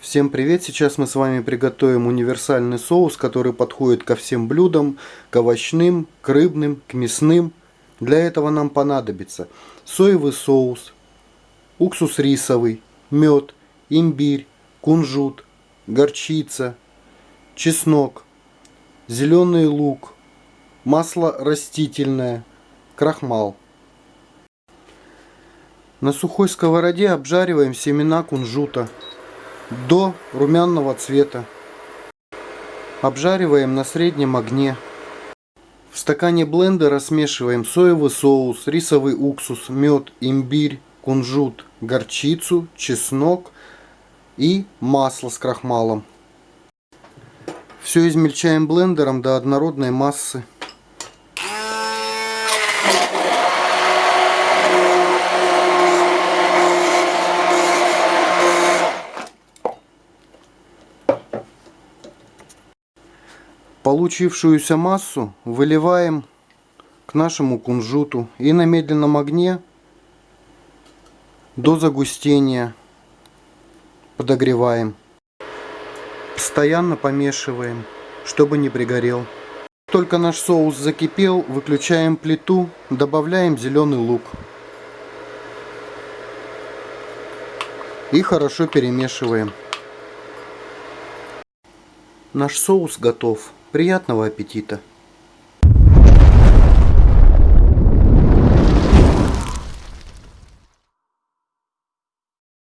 Всем привет! Сейчас мы с вами приготовим универсальный соус, который подходит ко всем блюдам, к овощным, к рыбным, к мясным. Для этого нам понадобится соевый соус, уксус рисовый, мед, имбирь, кунжут, горчица, чеснок, зеленый лук, масло растительное, крахмал. На сухой сковороде обжариваем семена кунжута до румяного цвета. Обжариваем на среднем огне. В стакане блендера смешиваем соевый соус, рисовый уксус, мед, имбирь, кунжут, горчицу, чеснок и масло с крахмалом. Все измельчаем блендером до однородной массы. Получившуюся массу выливаем к нашему кунжуту и на медленном огне до загустения подогреваем. Постоянно помешиваем, чтобы не пригорел. Только наш соус закипел, выключаем плиту, добавляем зеленый лук. И хорошо перемешиваем. Наш соус готов. Приятного аппетита!